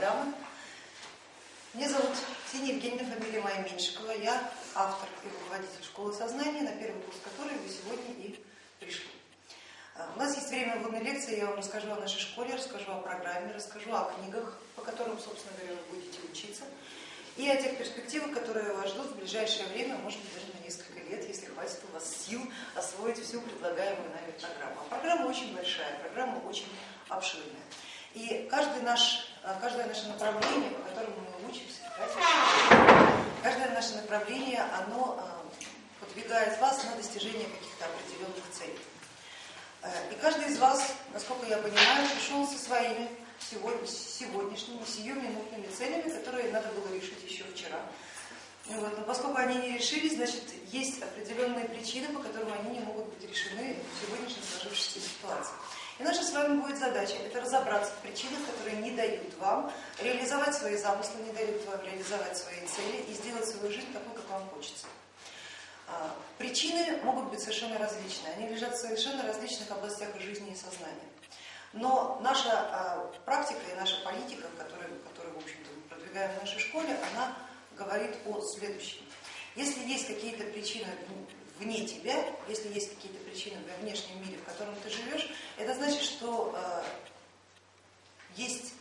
программы. Меня зовут Ксения Евгеньевна, фамилия моя Меньшикова. Я автор и руководитель школы сознания, на первый курс которой вы сегодня и пришли. А, у нас есть время вводной лекции, я вам расскажу о нашей школе, расскажу о программе, расскажу о книгах, по которым, собственно говоря, вы будете учиться, и о тех перспективах, которые вас ждут в ближайшее время, может быть, даже на несколько лет, если хватит у вас сил освоить всю предлагаемую нами программу. А программа очень большая, программа очень обширная. И каждый наш, каждое наше направление, по которому мы учимся, каждое наше направление, оно э, подвигает вас на достижение каких-то определенных целей. Э, и каждый из вас, насколько я понимаю, пришел со своими сегодняшними, сиюминутными целями, которые надо было решить еще вчера. Вот. Но поскольку они не решились, значит, есть определенные причины, по которым они не могут быть решены в сегодняшней сложившейся ситуации. И наша с вами будет задача это разобраться в причинах, которые не дают вам реализовать свои замыслы, не дают вам реализовать свои цели и сделать свою жизнь такой, как вам хочется. А, причины могут быть совершенно различные, они лежат в совершенно различных областях жизни и сознания. Но наша а, практика и наша политика, которую, которую в общем-то, мы продвигаем в нашей школе, она говорит о следующем. Если есть какие-то причины вне тебя, если есть какие-то причины во внешнем мире, в котором ты живешь, это значит, что э, есть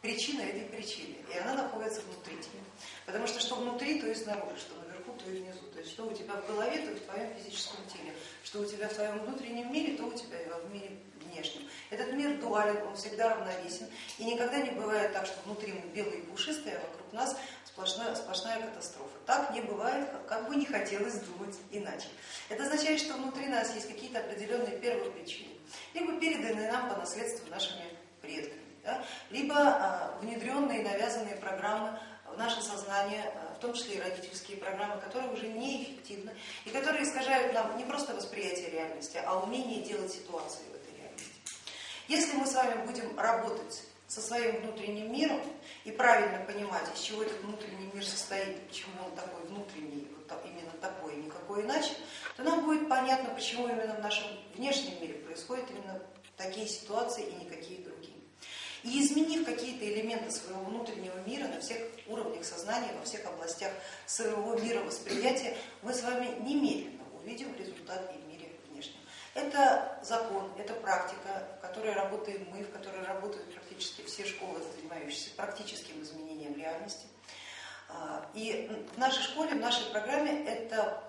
причина этой причины, и она находится внутри тебя. Потому что что внутри, то и снаружи, что наверху, то и внизу. То есть что у тебя в голове, то и в твоем физическом теле, что у тебя в твоем внутреннем мире, то у тебя и в мире внешнем. Этот мир дуален, он всегда равновесен, и никогда не бывает так, что внутри мы белые и пушистые, а вокруг нас сплошная, сплошная катастрофа. Так не бывает, как бы не хотелось думать иначе. Это означает, что внутри нас есть какие-то определенные первые причины, либо переданные нам по наследству нашими предками, да? либо а, внедренные навязанные программы в наше сознание, а, в том числе и родительские программы, которые уже неэффективны и которые искажают нам не просто восприятие реальности, а умение делать ситуации в этой реальности. Если мы с вами будем работать со своим внутренним миром и правильно понимать, из чего этот внутренний мир состоит, почему он такой внутренний, вот именно такой и никакой иначе, то нам будет понятно, почему именно в нашем внешнем мире происходят именно такие ситуации и никакие другие. И изменив какие-то элементы своего внутреннего мира на всех уровнях сознания, во всех областях своего мира восприятия, мы с вами немедленно увидим результат и это закон, это практика, в которой работаем мы, в которой работают практически все школы, занимающиеся практическим изменением реальности. А, и в нашей школе, в нашей программе это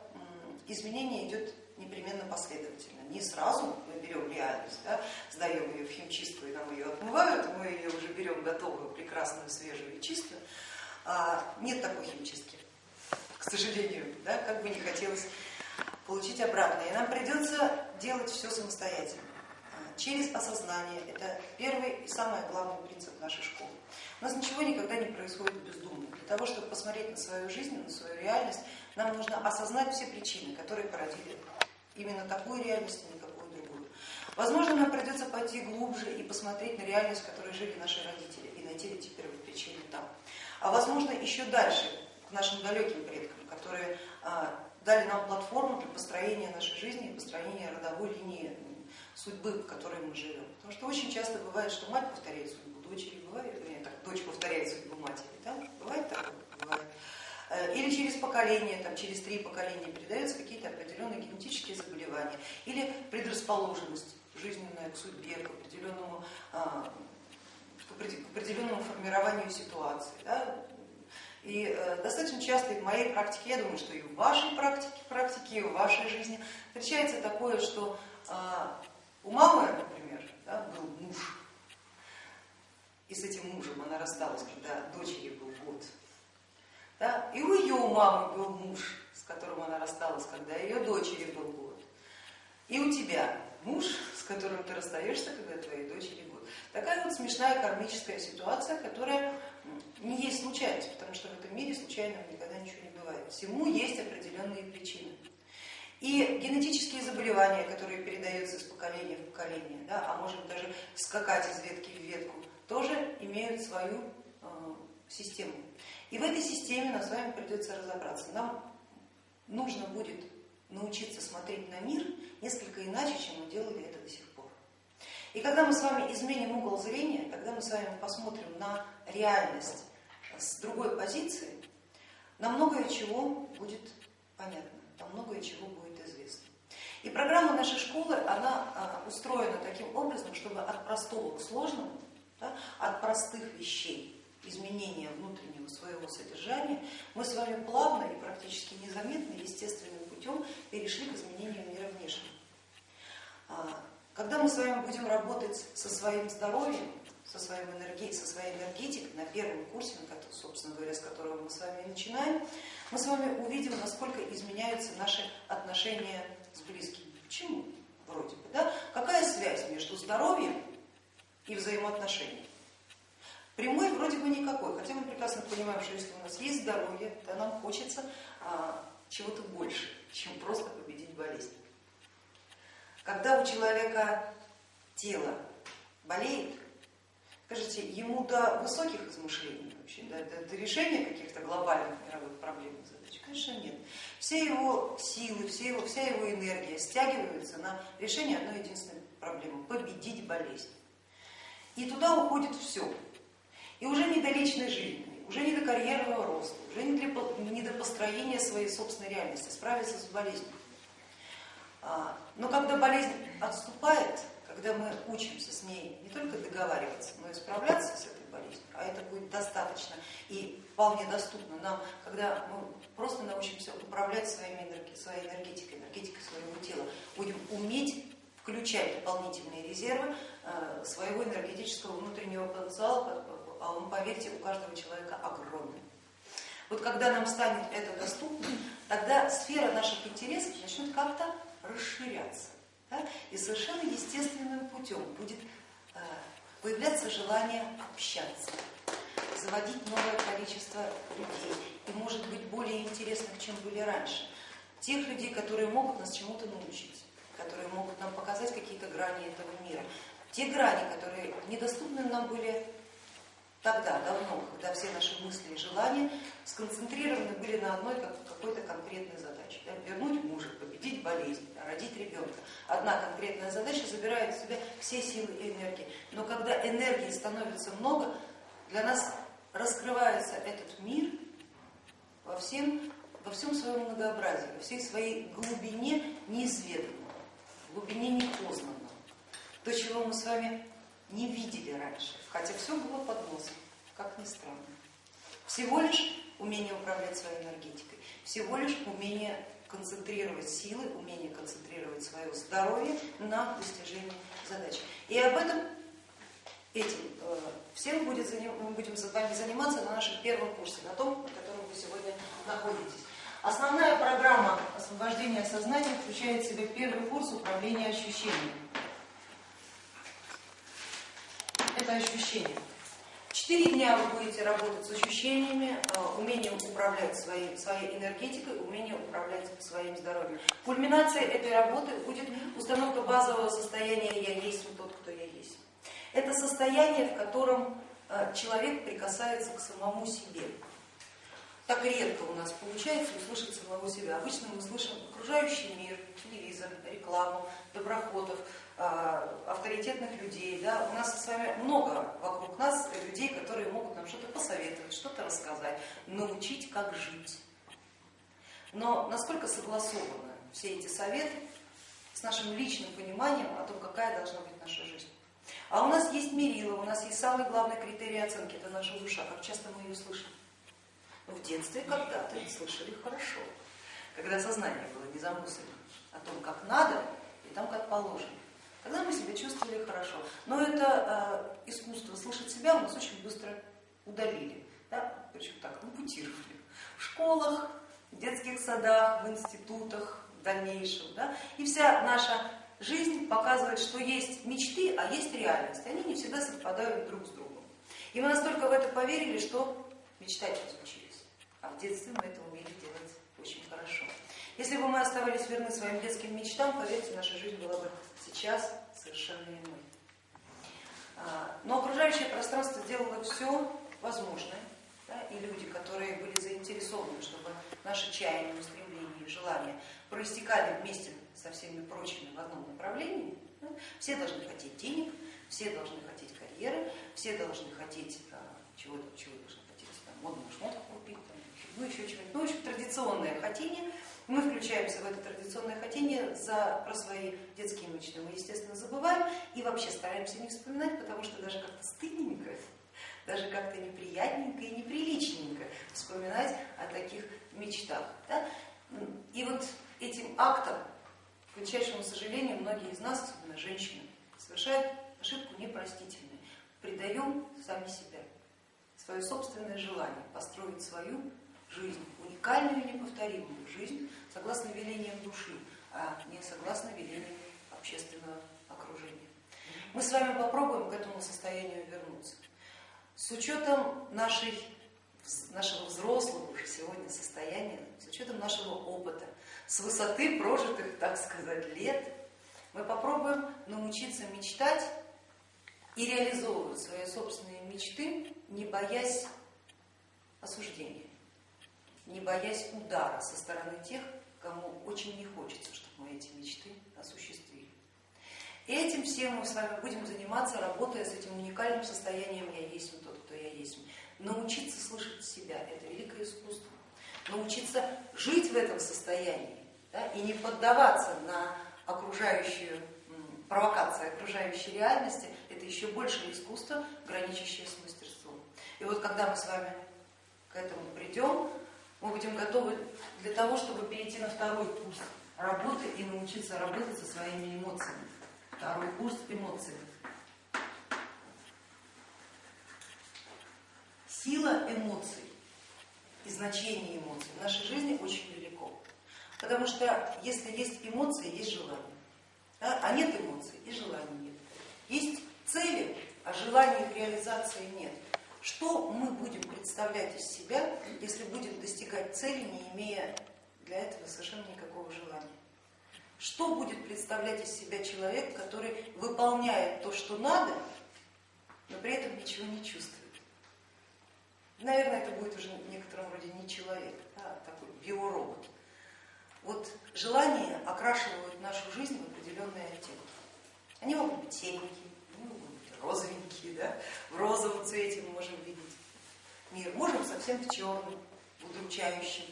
изменение идет непременно последовательно. Не сразу мы берем реальность, да, сдаем ее в химчистку и нам ее отмывают, мы ее уже берем готовую, прекрасную, свежую и чистую. А, нет такой химчистки, к сожалению, да, как бы не хотелось получить обратно. И нам придется делать все самостоятельно, через осознание. Это первый и самый главный принцип нашей школы. У нас ничего никогда не происходит бездумно. Для того, чтобы посмотреть на свою жизнь, на свою реальность, нам нужно осознать все причины, которые породили именно такую реальность и никакую другую. Возможно, нам придется пойти глубже и посмотреть на реальность, в которой жили наши родители, и найти эти первые причины там. А возможно, еще дальше, к нашим далеким предкам, которые а, дали нам платформу для построения нашей жизни и построения родовой линии судьбы, в которой мы живем. Потому что очень часто бывает, что мать повторяет судьбу дочери, бывает, вернее, так, дочь повторяет судьбу матери, да? бывает так, бывает. Э, или через поколение, там, через три поколения передаются какие-то определенные генетические заболевания или предрасположенность жизненная к судьбе, к определенному, а, к определенному формированию ситуации. Да? И э, достаточно часто и в моей практике, я думаю, что и в вашей практике, практике и в вашей жизни встречается такое, что а, у мамы, например, да, был муж, и с этим мужем она рассталась, когда дочери был год. Да? И у ее мамы был муж, с которым она рассталась, когда ее дочери был год. И у тебя муж, с которым ты расстаешься, когда твоей дочери год. Такая вот смешная кармическая ситуация, которая не есть случайность, потому что в этом мире случайного никогда ничего не бывает. Всему есть определенные причины. И генетические заболевания, которые передаются из поколения в поколение, да, а может даже скакать из ветки в ветку, тоже имеют свою э, систему. И в этой системе нам с вами придется разобраться. Нам нужно будет научиться смотреть на мир несколько иначе, чем мы делали это до сих пор. И когда мы с вами изменим угол зрения, когда мы с вами посмотрим на реальность с другой позиции, нам многое чего будет понятно, нам многое чего будет. И программа нашей школы, она а, устроена таким образом, чтобы от простого к сложному, да, от простых вещей, изменения внутреннего своего содержания, мы с вами плавно и практически незаметно, естественным путем перешли к изменению мира внешнего. А, когда мы с вами будем работать со своим здоровьем, со, своим энергией, со своей энергетикой на первом курсе, собственно говоря, с которого мы с вами начинаем, мы с вами увидим, насколько изменяются наши отношения с близкими. Почему? Вроде бы, да? Какая связь между здоровьем и взаимоотношениями? Прямой вроде бы никакой, хотя мы прекрасно понимаем, что если у нас есть здоровье, то нам хочется а, чего-то больше, чем просто победить болезнь. Когда у человека тело болеет, скажите, ему до высоких измышлений вообще, до, до, до решения каких-то глобальных мировых проблем конечно нет. Все его силы, все его, вся его энергия стягиваются на решение одной единственной проблемы – победить болезнь. И туда уходит все. И уже не до личной жизни, уже не до карьерного роста, уже не, для, не до построения своей собственной реальности, справиться с болезнью. А, но когда болезнь отступает, когда мы учимся с ней не только договариваться, но и справляться с этой болезнью, а это будет достаточно и вполне доступно нам, когда мы просто научимся управлять своими энерги, своей энергетикой, энергетикой своего тела, будем уметь включать дополнительные резервы э, своего энергетического внутреннего потенциала, а он, поверьте, у каждого человека огромный. Вот когда нам станет это доступно, тогда сфера наших интересов начнет как-то расширяться. Да? И совершенно естественным путем будет появляться желание общаться, заводить новое количество людей и, может быть, более интересных, чем были раньше. Тех людей, которые могут нас чему-то научить, которые могут нам показать какие-то грани этого мира. Те грани, которые недоступны нам были тогда, давно, когда все наши мысли и желания сконцентрированы были на одной какой-то конкретной задаче. Да, вернуть мужа, победить болезнь, родить ребенка. Одна конкретная задача забирает в себя все силы и энергии. Но когда энергии становится много, для нас раскрывается этот мир во всем, во всем своем многообразии, во всей своей глубине неизведанного, глубине непознанного. То, чего мы с вами не видели раньше, хотя все было под носом, как ни странно. Всего лишь умение управлять своей энергетикой, всего лишь умение концентрировать силы, умение концентрировать свое здоровье на достижении задач. И об этом, этим э, всем будет, мы будем с вами заниматься на нашем первом курсе, на том, на котором вы сегодня находитесь. Основная программа освобождения сознания включает в себя первый курс управления ощущениями. это ощущение. Четыре дня вы будете работать с ощущениями, э, умением управлять своей, своей энергетикой, умением управлять своим здоровьем. Кульминацией этой работы будет установка базового состояния «я есть тот, кто я есть». Это состояние, в котором э, человек прикасается к самому себе. Так редко у нас получается услышать самого себя. Обычно мы слышим окружающий мир, телевизор, рекламу, доброходов, а, авторитетных людей. Да? У нас с вами много вокруг нас людей, которые могут нам что-то посоветовать, что-то рассказать, научить, как жить. Но насколько согласованы все эти советы с нашим личным пониманием о том, какая должна быть наша жизнь? А у нас есть мерило, у нас есть самый главный критерий оценки, это наша душа. Как часто мы ее слышим? Ну, в детстве когда-то слышали хорошо, когда сознание было не замыслено о том, как надо и там, как положено. Тогда мы себя чувствовали хорошо. Но это э, искусство слышать себя у нас очень быстро удалили. Да? Причем так, ампутировали. В школах, в детских садах, в институтах, в дальнейшем. Да? И вся наша жизнь показывает, что есть мечты, а есть реальность. Они не всегда совпадают друг с другом. И мы настолько в это поверили, что мечтать разучились. А в детстве мы это умели делать очень хорошо. Если бы мы оставались верны своим детским мечтам, поверьте, наша жизнь была бы сейчас совершенно иной. А, но окружающее пространство сделало все возможное, да, и люди, которые были заинтересованы, чтобы наши чаяния, устремления и желания проистекали вместе со всеми прочими в одном направлении, да, все должны хотеть денег, все должны хотеть карьеры, все должны хотеть а, чего-то, чего должны хотеть, там, модную шмотку купить, там, ну еще чего-нибудь, ну, общем, традиционное хотение. Мы включаемся в это традиционное хотение за, про свои детские мечты. Мы, естественно, забываем и вообще стараемся не вспоминать, потому что даже как-то стыдненько, даже как-то неприятненько и неприличненько вспоминать о таких мечтах. Да? И вот этим актом, к величайшему сожалению, многие из нас, особенно женщины, совершают ошибку непростительную. Предаем сами себя, свое собственное желание построить свою жизнь, уникальную и неповторимую жизнь, согласно велениям души, а не согласно велениям общественного окружения. Мы с вами попробуем к этому состоянию вернуться. С учетом нашей, нашего взрослого уже сегодня состояния, с учетом нашего опыта, с высоты прожитых, так сказать, лет, мы попробуем научиться мечтать и реализовывать свои собственные мечты, не боясь осуждения, не боясь удара со стороны тех, кому очень не хочется, чтобы мы эти мечты осуществили. И этим всем мы с вами будем заниматься, работая с этим уникальным состоянием «я есть тот, кто я есть». Научиться слышать себя – это великое искусство. Научиться жить в этом состоянии да, и не поддаваться на окружающую провокации окружающей реальности, это еще больше искусство, граничащее с мастерством. И вот когда мы с вами к этому придем, мы будем готовы для того, чтобы перейти на второй курс работы и научиться работать со своими эмоциями. Второй курс эмоций. Сила эмоций и значение эмоций в нашей жизни очень велико. Потому что если есть эмоции, есть желание. Да? А нет эмоций и желаний нет. Есть цели, а желания их реализации нет. Что мы будем представлять из себя, если будем достигать цели, не имея для этого совершенно никакого желания? Что будет представлять из себя человек, который выполняет то, что надо, но при этом ничего не чувствует? Наверное, это будет уже в некотором роде не человек, а такой биоробот. Вот желания окрашивают нашу жизнь в определенные оттенки. Они могут быть серенькие, розовенькие, да? в розовом цвете мы можем видеть мир, можем совсем в черном, удручающем.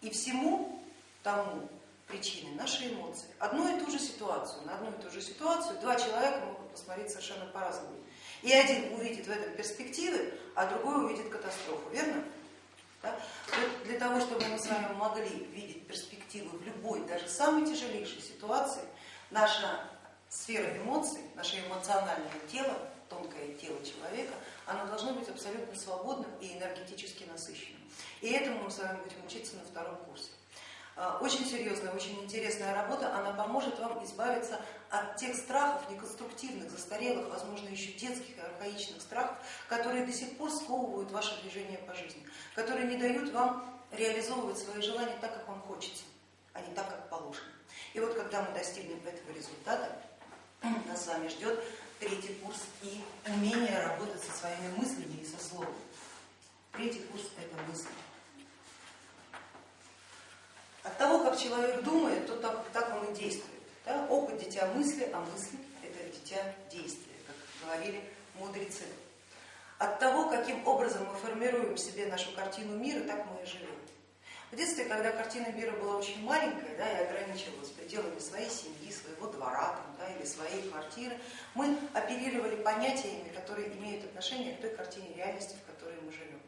И всему тому причины наши эмоции. Одну и ту же ситуацию, на одну и ту же ситуацию два человека могут посмотреть совершенно по-разному. И один увидит в этом перспективы, а другой увидит катастрофу, верно? Да? Для того, чтобы мы с вами могли видеть перспективы в любой, даже самой тяжелейшей ситуации, наша сфера эмоций, наше эмоциональное тело, тонкое тело человека, оно должно быть абсолютно свободным и энергетически насыщенным. И этому мы с вами будем учиться на втором курсе. А, очень серьезная, очень интересная работа, она поможет вам избавиться от тех страхов неконструктивных, застарелых, возможно, еще детских и архаичных страхов, которые до сих пор сковывают ваше движение по жизни, которые не дают вам реализовывать свои желания так, как вам хочется, а не так, как положено. И вот когда мы достигнем этого результата, нас с вами ждет третий курс и умение работать со своими мыслями и со словом. Третий курс это мысли. От того, как человек думает, то так, так он и действует. Да? Опыт дитя мысли, а мысли это дитя действия, как говорили мудрецы. От того, каким образом мы формируем себе нашу картину мира, так мы и живем. В детстве, когда картина мира была очень маленькая да, и ограничивалась пределами своей семьи, своего двора там, да, или своей квартиры, мы оперировали понятиями, которые имеют отношение к той картине реальности, в которой мы живем.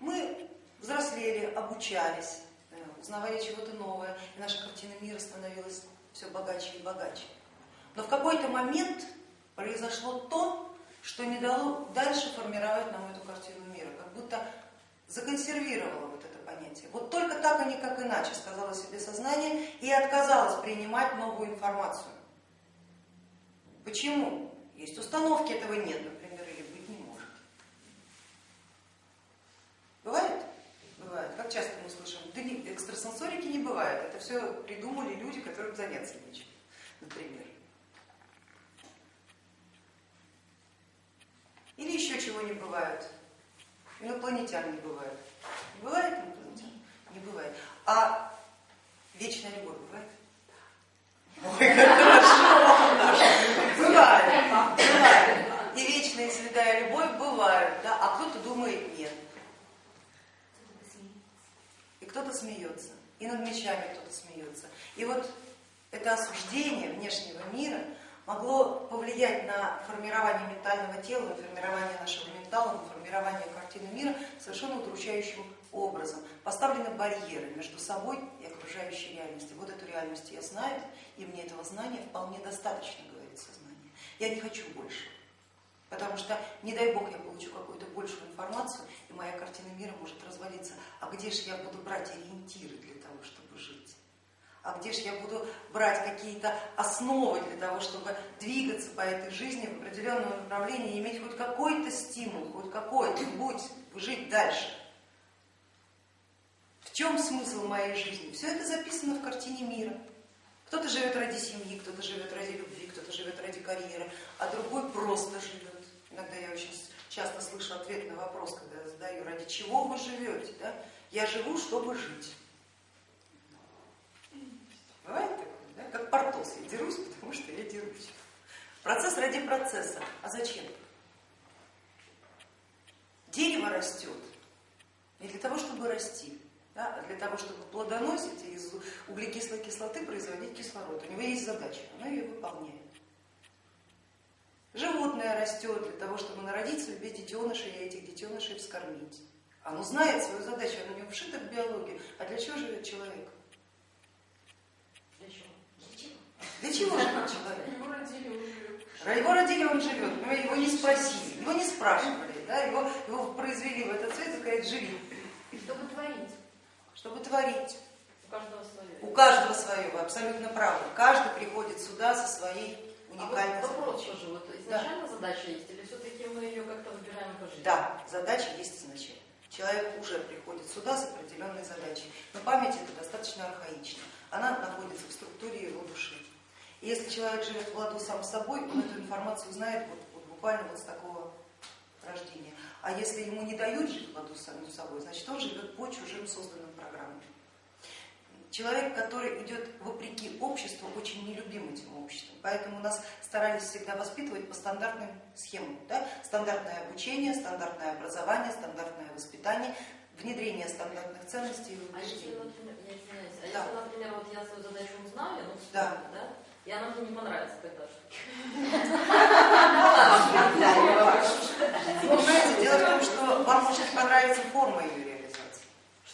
Мы взрослели, обучались, э, узнавали чего-то новое, и наша картина мира становилась все богаче и богаче. Но в какой-то момент произошло то, что не дало дальше формировать нам эту картину мира, как будто законсервировало понятие. Вот только так, а никак иначе, сказала себе сознание и отказалась принимать новую информацию. Почему? Есть установки, этого нет, например, или быть не может. Бывает? Бывает. Как часто мы слышим, да не, экстрасенсорики не бывает, это все придумали люди, которым заняться нечем, например. Или еще чего не бывает. Инопланетян не бывает. Бывает инопланетян? Не бывает. А вечная любовь бывает? Ой, как хорошо! Бывает, бывает. И вечные свидания святая любовь бывают, да, а кто-то думает нет. И кто-то смеется, и над мечами кто-то смеется. И вот это осуждение внешнего мира могло повлиять на формирование ментального тела, на формирование нашего ментала, на формирование картины мира совершенно удручающим образом. Поставлены барьеры между собой и окружающей реальностью. Вот эту реальность я знаю, и мне этого знания вполне достаточно, говорит сознание. Я не хочу больше. Потому что, не дай бог, я получу какую-то большую информацию, и моя картина мира может развалиться. А где же я буду брать ориентиры для того, чтобы жить? А где же я буду брать какие-то основы для того, чтобы двигаться по этой жизни в определенном направлении иметь хоть какой-то стимул, хоть какой-нибудь, жить дальше? Чем смысл моей жизни? Все это записано в картине мира. Кто-то живет ради семьи, кто-то живет ради любви, кто-то живет ради карьеры, а другой просто живет. Иногда я очень часто слышу ответ на вопрос, когда я задаю, ради чего вы живете? Да? Я живу, чтобы жить. Бывает такое, да? как Портос, я дерусь, потому что я дерусь. Процесс ради процесса. А зачем? Дерево растет не для того, чтобы расти, да, для того, чтобы плодоносить и из углекислой кислоты производить кислород. У него есть задача, она ее выполняет. Животное растет для того, чтобы народить себе детенышей и этих детенышей вскормить. Оно знает свою задачу, оно не вшито в биологию. А для чего живет человек? Для чего? Для чего? Живет человек? Его родили, он живет. Его родили, он живет, его не спросили, его не спрашивали, да? его, его произвели в этот цвет и сказать, живи. Чтобы творить. Чтобы творить. У каждого свое. У каждого свое, вы абсолютно правы. Каждый приходит сюда со своей уникальной а вот вопрос задачей. тоже, вот изначально да. задача есть, или все-таки мы ее как-то выбираем по жизни? Да, задача есть изначально. Человек уже приходит сюда с определенной задачей. Но память это достаточно архаична. Она находится в структуре его души. И если человек живет в ладу сам с собой, он эту информацию знает вот, вот буквально вот с такого рождения. А если ему не дают жить в ладу с самим собой, значит он живет по чужим созданным. Человек, который идет вопреки обществу, очень нелюбим этим обществом. Поэтому нас старались всегда воспитывать по стандартным схемам. Да? Стандартное обучение, стандартное образование, стандартное воспитание, внедрение стандартных ценностей и А если, например, я извиняюсь, а Да. если, например, вот я свою задачу узнаю, ну, Да. да, и она мне не понравится тогда что? Вы понимаете, дело в том, что вам может не понравиться форма реализации.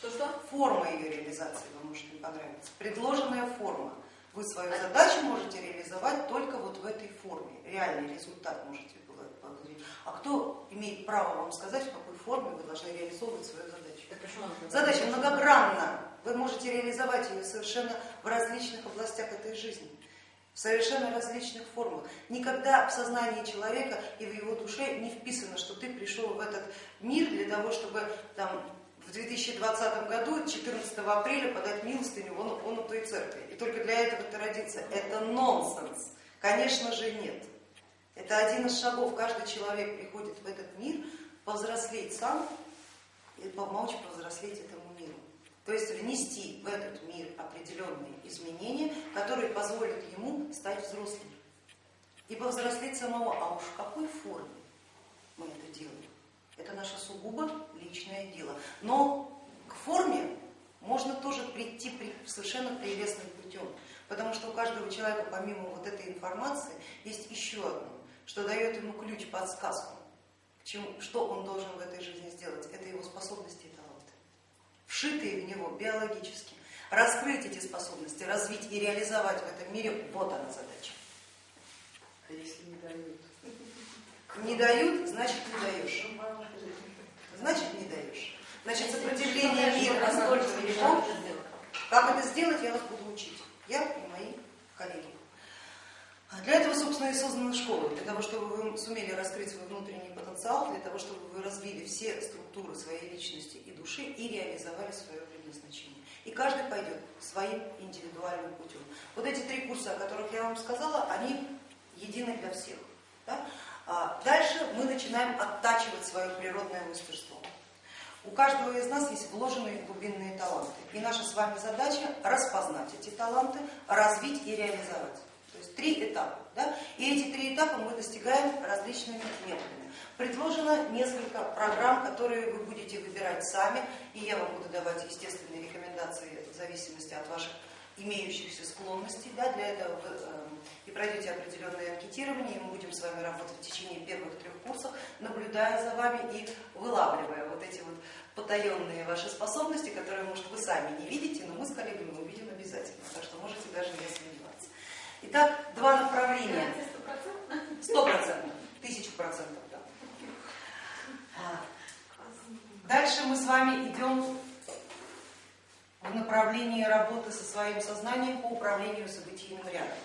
Что-что? Форма ее реализации вам может не понравиться. Предложенная форма. Вы свою задачу можете реализовать только вот в этой форме. Реальный результат можете получить. А кто имеет право вам сказать, в какой форме вы должны реализовывать свою задачу? Задача многогранна. Вы можете реализовать ее совершенно в различных областях этой жизни, в совершенно различных формах. Никогда в сознании человека и в его душе не вписано, что ты пришел в этот мир для того, чтобы там, 2020 году, 14 апреля, подать милостыню вон, вон у той церкви. И только для этого ты родился. Это нонсенс. Конечно же нет. Это один из шагов. Каждый человек приходит в этот мир повзрослеть сам и помочь повзрослеть этому миру. То есть внести в этот мир определенные изменения, которые позволят ему стать взрослым. И повзрослеть самого. А уж в какой форме мы это делаем? Это наше сугубо личное дело. Но к форме можно тоже прийти совершенно прелестным путем. Потому что у каждого человека, помимо вот этой информации, есть еще одно, что дает ему ключ, подсказку, к чему, что он должен в этой жизни сделать. Это его способности и таланты, вшитые в него биологически. Раскрыть эти способности, развить и реализовать в этом мире, вот она задача. А если не дают? Не дают, значит не даешь. Значит не даешь. Значит сопротивление мира настолько велико. Как это сделать, я вас буду учить. Я и мои коллеги. А Для этого, собственно, и создана школа, для того, чтобы вы сумели раскрыть свой внутренний потенциал, для того, чтобы вы развили все структуры своей личности и души и реализовали свое предназначение. И каждый пойдет своим индивидуальным путем. Вот эти три курса, о которых я вам сказала, они едины для всех. Да? А дальше мы начинаем оттачивать свое природное мастерство. У каждого из нас есть вложенные глубинные таланты. И наша с вами задача распознать эти таланты, развить и реализовать. То есть три этапа. Да? И эти три этапа мы достигаем различными методами. Предложено несколько программ, которые вы будете выбирать сами, и я вам буду давать естественные рекомендации в зависимости от ваших имеющихся склонностей. Да? Для этого вы э, и пройдете определенное анкетирование, и мы будем с вами работать в течение первых трех курсов, наблюдая за вами и вылавливая вот эти вот потаенные ваши способности, которые, может, вы сами не видите, но мы с коллегами увидим обязательно, так что можете даже не сомневаться. Итак, два направления. Сто процентов, тысячу процентов, да. А, дальше мы с вами идем в направлении работы со своим сознанием по управлению событийным рядом.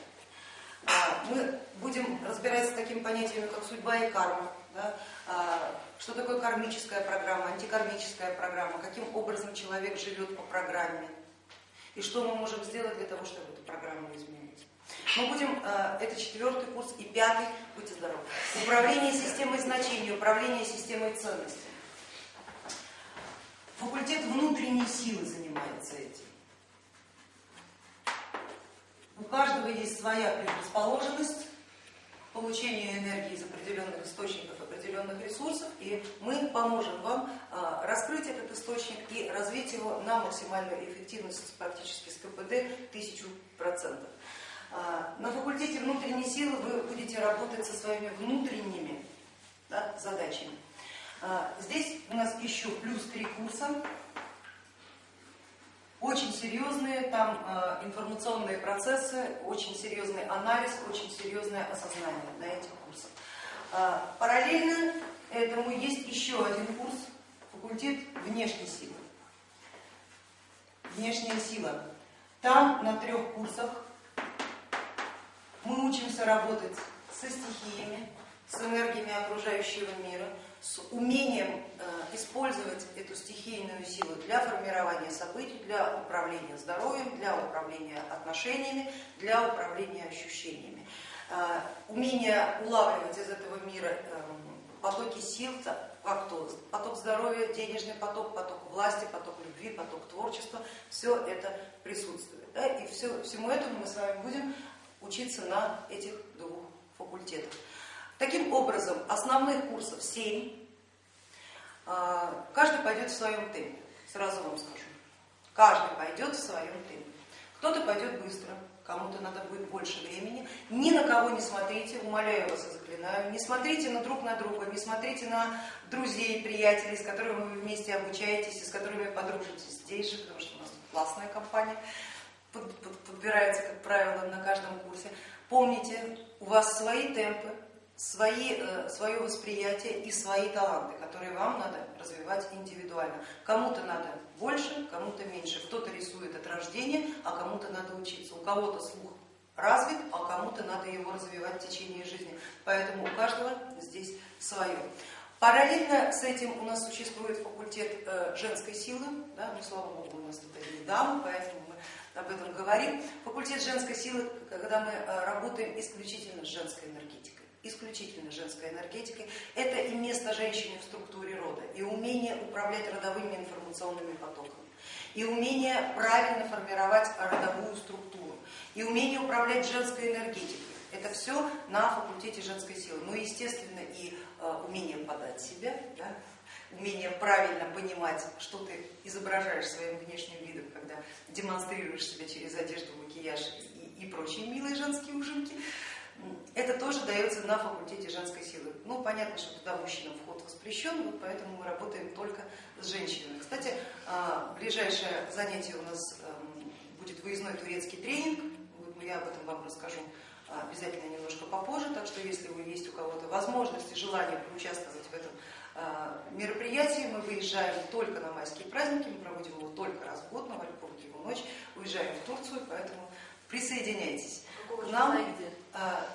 Мы будем разбираться с такими понятиями, как судьба и карма, да? А, что такое кармическая программа, антикармическая программа, каким образом человек живет по программе и что мы можем сделать для того, чтобы эту программу изменить. Мы будем, а, это четвертый курс и пятый, будьте здоровы, управление системой значений, управление системой ценностей. Факультет внутренней силы занимается этим. У каждого есть своя предрасположенность к получению энергии из определенных источников, определенных ресурсов, и мы поможем вам а, раскрыть этот источник и развить его на максимальную эффективность практически с КПД 1000%. А, на факультете внутренней силы вы будете работать со своими внутренними да, задачами. А, здесь у нас еще плюс три курса очень серьезные там э, информационные процессы, очень серьезный анализ, очень серьезное осознание на этих курсах. Э, параллельно этому есть еще один курс, факультет внешней силы. Внешняя сила. Там на трех курсах мы учимся работать со стихиями, с энергиями окружающего мира, с умением э, использовать эту стихийную силу для формирования событий, для управления здоровьем, для управления отношениями, для управления ощущениями. Э, умение улавливать из этого мира эм, потоки сил, поток здоровья, денежный поток, поток власти, поток любви, поток творчества, все это присутствует. И все, всему этому мы с вами будем учиться на этих двух факультетах. Таким образом, основных курсов 7, а, каждый пойдет в своем темпе, сразу вам скажу. Каждый пойдет в своем темпе. Кто-то пойдет быстро, кому-то надо будет больше времени. Ни на кого не смотрите, умоляю вас и заклинаю, не смотрите на друг на друга, не смотрите на друзей, приятелей, с которыми вы вместе обучаетесь и с которыми подружитесь здесь же, потому что у нас классная компания подбирается, как правило, на каждом курсе. Помните, у вас свои темпы, свои, э, свое восприятие и свои таланты, которые вам надо развивать индивидуально. Кому-то надо больше, кому-то меньше. Кто-то рисует от рождения, а кому-то надо учиться. У кого-то слух развит, а кому-то надо его развивать в течение жизни. Поэтому у каждого здесь свое. Параллельно с этим у нас существует факультет э, женской силы, да, ну слава богу, у нас тут одни дамы, поэтому мы об этом говорим. Факультет женской силы, когда мы э, работаем исключительно с женской энергетикой исключительно женской энергетикой. Это и место женщины в структуре рода, и умение управлять родовыми информационными потоками, и умение правильно формировать родовую структуру, и умение управлять женской энергетикой. Это все на факультете женской силы. Ну, естественно, и э, умение подать себя, да, умение правильно понимать, что ты изображаешь своим внешним видом, когда демонстрируешь себя через одежду, макияж и, и прочие милые женские ужинки. Это тоже дается на факультете женской силы. Ну, понятно, что туда мужчинам вход воспрещен, вот поэтому мы работаем только с женщинами. Кстати, а, ближайшее занятие у нас эм, будет выездной турецкий тренинг, я об этом вам расскажу а, обязательно немножко попозже, так что если вы есть у кого-то возможность и желание поучаствовать в этом а, мероприятии, мы выезжаем только на майские праздники, мы проводим его только раз в год, на Вальпургиеву ночь, уезжаем в Турцию, поэтому присоединяйтесь к нам.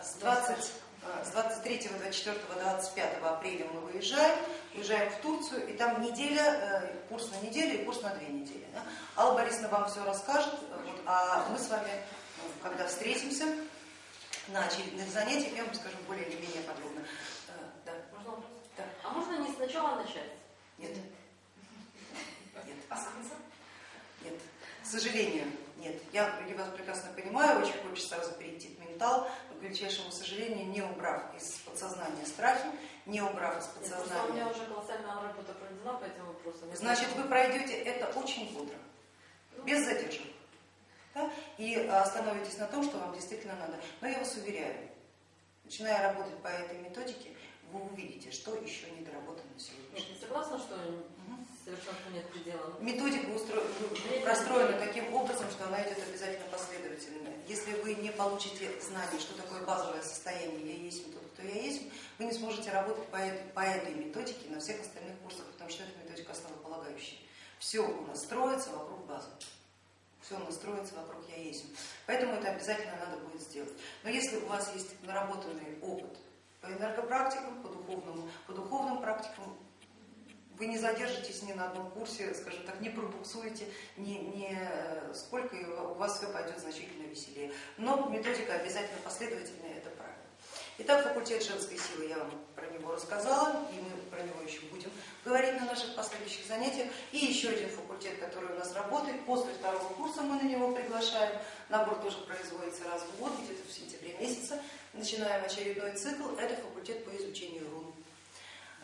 С, 20, а, с 23, 24, 25 апреля мы выезжаем, уезжаем в Турцию, и там неделя, э, курс на неделю и курс на две недели. Да? Алла Борисовна вам все расскажет, вот, а мы с вами, ну, когда встретимся на очередных занятиях, я вам скажу более или менее подробно. Э, да. Можно вопрос? Да. А можно не сначала начать? Нет. Нет. А Нет. К сожалению, нет. Я, вас прекрасно понимаю, очень хочется сразу перейти к ментал, величайшему сожалению, не убрав из подсознания страхи, не убрав из подсознания... у меня уже колоссальная работа проведена по этим вопросам. Значит, вы пройдете это очень бодро, ну, без задержек. Да? И остановитесь на том, что вам действительно надо. Но я вас уверяю, начиная работать по этой методике, вы увидите, что еще не доработано сегодня. Нет, согласна, что совершенству нет предела. Методика устро... простроена таким образом, что она идет обязательно последовательно. Если вы не получите знания, что такое базовое состояние «я есть тот, кто я есть», вы не сможете работать по этой, по этой методике на всех остальных курсах, потому что это методика основополагающая. Все у нас строится вокруг базы. Все у нас строится вокруг «я есть». Поэтому это обязательно надо будет сделать. Но если у вас есть наработанный опыт по энергопрактикам, по духовному, по духовным практикам, вы не задержитесь ни на одном курсе, скажем так, не пробуксуете, не, не сколько, и у вас все пойдет значительно веселее. Но методика обязательно последовательная, это правильно. Итак, факультет женской силы, я вам про него рассказала, и мы про него еще будем говорить на наших последующих занятиях. И еще один факультет, который у нас работает, после второго курса мы на него приглашаем. Набор тоже производится раз в год, где-то в сентябре месяце. Начинаем очередной цикл, это факультет по изучению рун.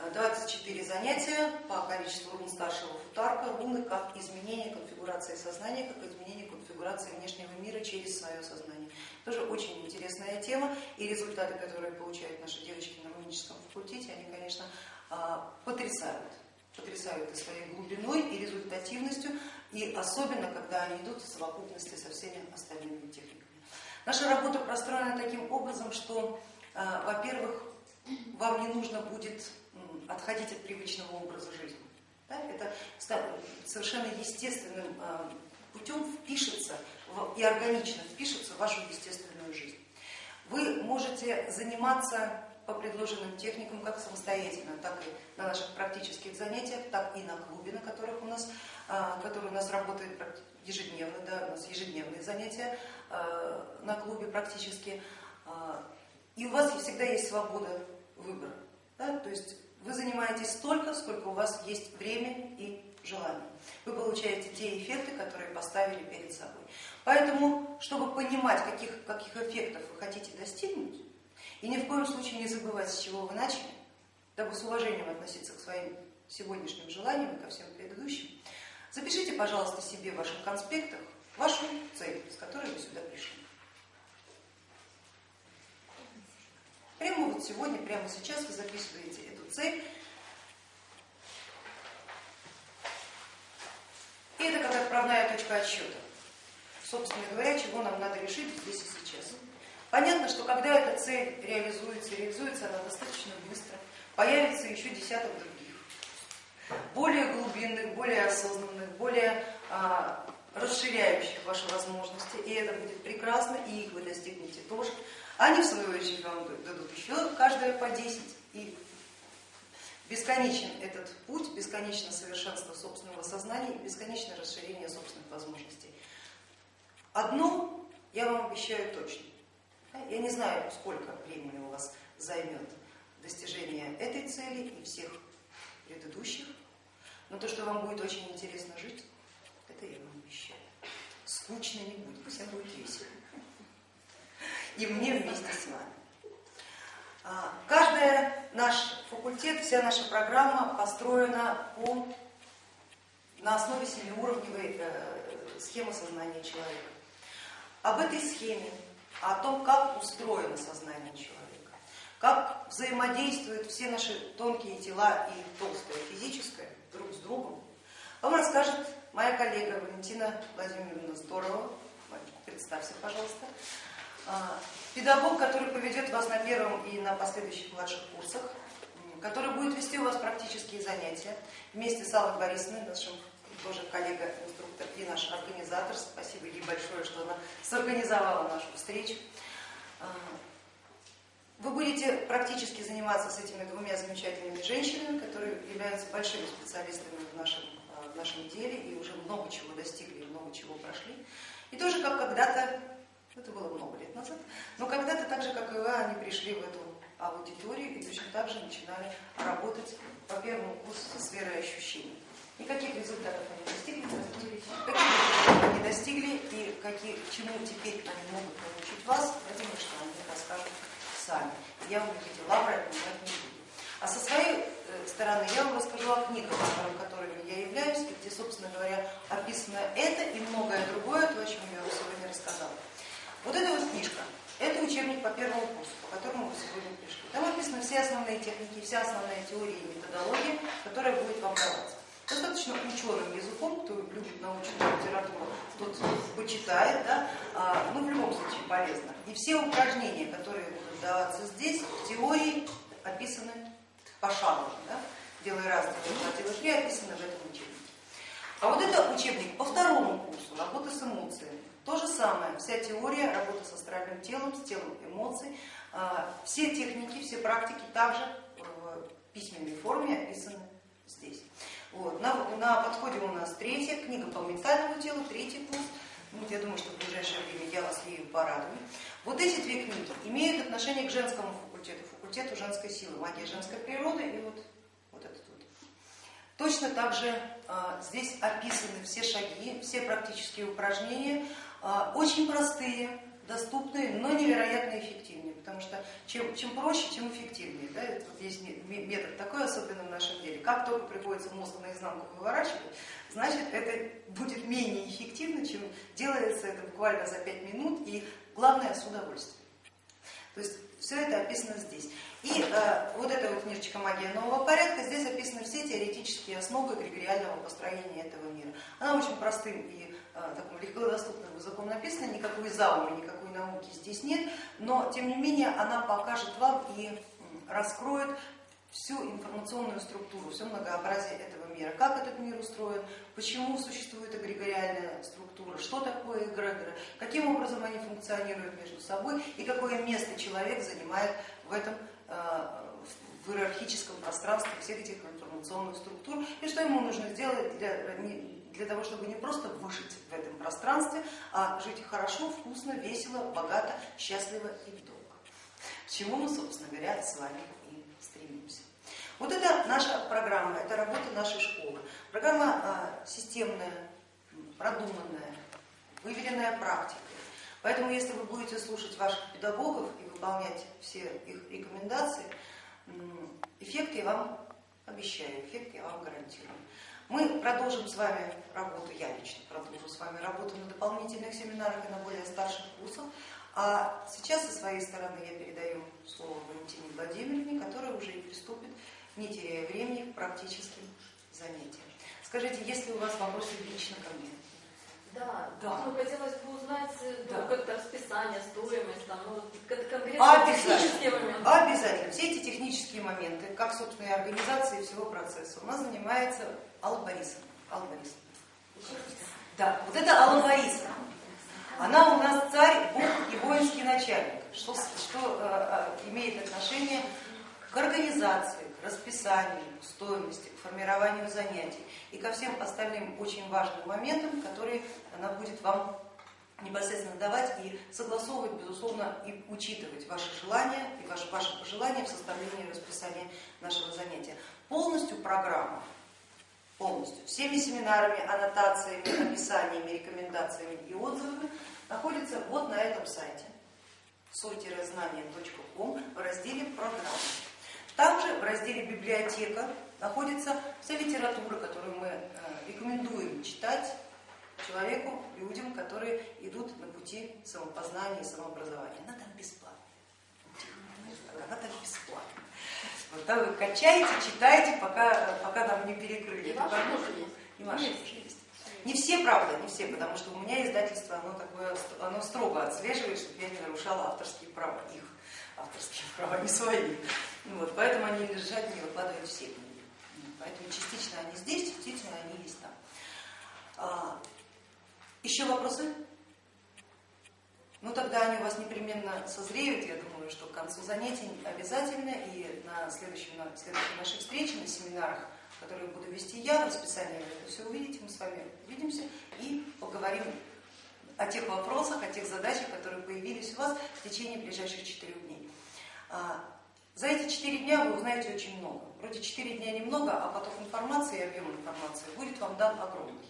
24 занятия по количеству рун старшего футарка, руны как изменение конфигурации сознания, как изменение конфигурации внешнего мира через свое сознание. Тоже очень интересная тема, и результаты, которые получают наши девочки на руническом факультете, они, конечно, а, потрясают. Потрясают и своей глубиной, и результативностью, и особенно, когда они идут в совокупности со всеми остальными техниками. Наша работа простроена таким образом, что, а, во-первых, вам не нужно будет отходить от привычного образа жизни. Да? Это совершенно естественным а, путем впишется и органично впишется в вашу естественную жизнь. Вы можете заниматься по предложенным техникам как самостоятельно, так и на наших практических занятиях, так и на клубе, на которых у нас, а, который у нас работает ежедневно, да, у нас ежедневные занятия а, на клубе практически. И у вас всегда есть свобода выбора. Да? То есть вы занимаетесь столько, сколько у вас есть время и желание. Вы получаете те эффекты, которые поставили перед собой. Поэтому, чтобы понимать, каких, каких эффектов вы хотите достигнуть, и ни в коем случае не забывать, с чего вы начали, дабы с уважением относиться к своим сегодняшним желаниям и ко всем предыдущим, запишите, пожалуйста, себе в ваших конспектах вашу цель, с которой вы сюда пришли. Прямо вот сегодня, прямо сейчас вы записываете эту цель. И это как отправная точка отсчета. Собственно говоря, чего нам надо решить здесь и сейчас. Понятно, что когда эта цель реализуется, реализуется она достаточно быстро, появится еще десяток других, более глубинных, более осознанных, более а, расширяющих ваши возможности, и это будет прекрасно, и их вы достигнете тоже. Они, в свою очередь, вам дадут еще каждая по 10, и бесконечен этот путь, бесконечно совершенство собственного сознания и бесконечное расширение собственных возможностей. Одно я вам обещаю точно. Я не знаю, сколько времени у вас займет достижение этой цели и всех предыдущих, но то, что вам будет очень интересно жить, это я вам обещаю. Скучно не будет, пусть будет весело и мне вместе с вами. А, каждый наш факультет, вся наша программа построена по, на основе семиуровневой э, схемы сознания человека. Об этой схеме, о том, как устроено сознание человека, как взаимодействуют все наши тонкие тела и толстое физическое друг с другом, вам расскажет моя коллега Валентина Владимировна Здорова. Представься, пожалуйста. А, педагог, который поведет вас на первом и на последующих младших курсах, который будет вести у вас практические занятия вместе с Аллой Борисовной, нашим тоже коллега-инструктор и наш организатор. Спасибо ей большое, что она сорганизовала нашу встречу. А, вы будете практически заниматься с этими двумя замечательными женщинами, которые являются большими специалистами в нашем, а, в нашем деле и уже много чего достигли, много чего прошли. И тоже как когда-то это было много лет назад. Но когда-то, так же, как и вы, они пришли в эту аудиторию и точно так же начинали работать по первому курсу со сферой ощущений. И каких результатов они достигли, каких чего они достигли и какие, чему теперь они могут научить вас, это что они расскажут сами. Я в эти лавры отнимать не буду. А со своей э, стороны я вам расскажу о книгах, которыми я являюсь, и где, собственно говоря, описано это и многое другое, то, о чем я вам сегодня рассказала. Вот эта вот книжка, это учебник по первому курсу, по которому вы сегодня пришли. Там описаны все основные техники, вся основная теория и методология, которая будет вам даваться. Достаточно ученым языком, кто любит научную литературу, тот почитает, да, а, ну в любом случае полезно. И все упражнения, которые будут даваться здесь, в теории описаны пошагово, да, делай раз, делай два, делай три, описаны в этом учебнике. А вот это учебник по второму курсу, работа с эмоциями. То же самое, вся теория, работа с астральным телом, с телом эмоций, а, все техники, все практики также в письменной форме описаны здесь. Вот. На, на подходе у нас третья книга по ментальному телу, третий курс. Вот я думаю, что в ближайшее время я вас ею порадую. Вот эти две книги имеют отношение к женскому факультету, факультету женской силы, магия женской природы и вот, вот этот вот. Точно так же а, здесь описаны все шаги, все практические упражнения, очень простые, доступные, но невероятно эффективные, потому что чем, чем проще, тем эффективнее. Да? Вот есть метод такой, особенно в нашем деле. Как только приходится мозг наизнанку выворачивать, значит это будет менее эффективно, чем делается это буквально за 5 минут и главное с удовольствием. То есть все это описано здесь. И э, вот эта вот книжечка «Магия нового порядка», здесь описаны все теоретические основы эгрегориального построения этого мира. Она очень простым и э, таким легкодоступным языком написана, никакой зауми, никакой науки здесь нет, но тем не менее она покажет вам и раскроет всю информационную структуру, все многообразие этого мира, как этот мир устроен, почему существует эгрегориальная структура, что такое эгрегоры, каким образом они функционируют между собой и какое место человек занимает в этом э, в иерархическом пространстве всех этих информационных структур и что ему нужно сделать для, для того, чтобы не просто выжить в этом пространстве, а жить хорошо, вкусно, весело, богато, счастливо и долго. К чему мы, собственно говоря, с вами и стремимся. Вот это наша программа, это работа нашей школы. Программа а, системная, продуманная, выверенная практикой. Поэтому, если вы будете слушать ваших педагогов и выполнять все их рекомендации, эффект я вам обещаю, эффект я вам гарантирую. Мы продолжим с вами работу, я лично продолжу с вами работу на дополнительных семинарах и на более старших курсах. А сейчас со своей стороны я передаю слово Валентине Владимировне, которая уже и приступит, не теряя времени, к практическим занятиям. Скажите, есть ли у вас вопросы лично ко мне? Да, да. Ну, хотелось бы узнать э, да. ну, как-то расписание, стоимость, там, ну, конкретно технические моменты. Обязательно. Все эти технические моменты, как, собственно, и организации всего процесса, у нас занимается Алла Борисовна. Алла Борисовна. Да, вот это Алла Борисовна. Она у нас царь, бог и воинский начальник, что, что э, э, имеет отношение к организации, расписанию, стоимости, к формированию занятий и ко всем остальным очень важным моментам, которые она будет вам непосредственно давать и согласовывать, безусловно, и учитывать ваши желания и ваши, ваши пожелания в составлении расписания нашего занятия. Полностью программа полностью. Всеми семинарами, аннотациями, описаниями, рекомендациями и отзывами находится вот на этом сайте соль-знание.ком в разделе «Программы». Также в разделе «Библиотека» находится вся литература, которую мы э, рекомендуем читать человеку, людям, которые идут на пути самопознания и самообразования. Она там бесплатна. Она там бесплатна. Вот, да, вы качаете, читайте, пока, пока нам не перекрыли. И ваши тоже есть. И ваши есть. Не все, правда, не все, потому что у меня издательство, оно, такое, оно строго отслеживает, чтобы я не нарушала авторские права, их авторские права, не свои. Вот, поэтому они лежат, не выкладывают все книги. Поэтому частично они здесь, частично они есть там. А, еще вопросы? Ну тогда они у вас непременно созреют, я думаю, что к концу занятий обязательно, и на следующем, на следующей нашей встрече, на семинарах, которые буду вести я, в расписании вы это все увидите, мы с вами увидимся и поговорим о тех вопросах, о тех задачах, которые появились у вас в течение ближайших четырех дней. За эти четыре дня вы узнаете очень много. Вроде четыре дня немного, а поток информации и объем информации будет вам дан огромный.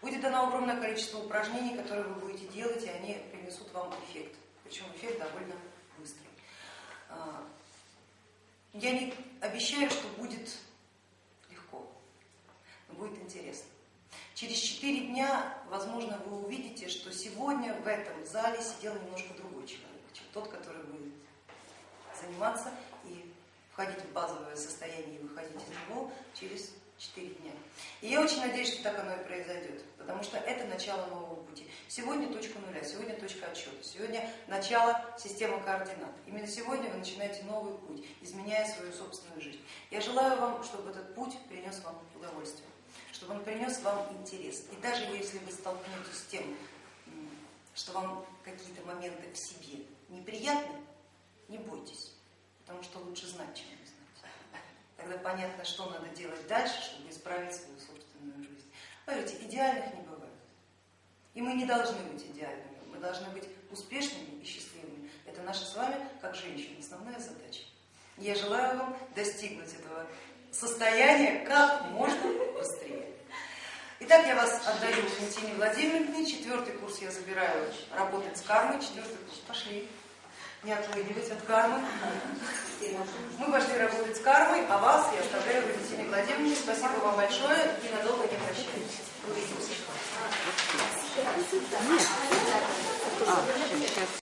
Будет дано огромное количество упражнений, которые вы будете делать, и они принесут вам эффект. Причем эффект довольно быстрый. А, я не обещаю, что будет легко, но будет интересно. Через четыре дня, возможно, вы увидите, что сегодня в этом зале сидел немножко другой человек, чем тот, который будет заниматься входить в базовое состояние и выходить из него через 4 дня. И я очень надеюсь, что так оно и произойдет, потому что это начало нового пути. Сегодня точка нуля, сегодня точка отсчета, сегодня начало системы координат. Именно сегодня вы начинаете новый путь, изменяя свою собственную жизнь. Я желаю вам, чтобы этот путь принес вам удовольствие, чтобы он принес вам интерес. И даже если вы столкнетесь с тем, что вам какие-то моменты в себе неприятны, не бойтесь, потому что лучше знать, чем не знать. Тогда понятно, что надо делать дальше, чтобы исправить свою собственную жизнь. Поверьте, идеальных не бывает. И мы не должны быть идеальными, мы должны быть успешными и счастливыми. Это наша с вами, как женщин, основная задача. Я желаю вам достигнуть этого состояния как можно быстрее. Итак, я вас отдаю Валентине Владимировне. Четвертый курс я забираю работать с кармой. Четвертый курс. Пошли не отвыгивать от кармы. Мы пошли работать с кармой, а вас я оставляю Валентине Владимировне. Спасибо вам большое и надолго не прощаюсь. Увидимся.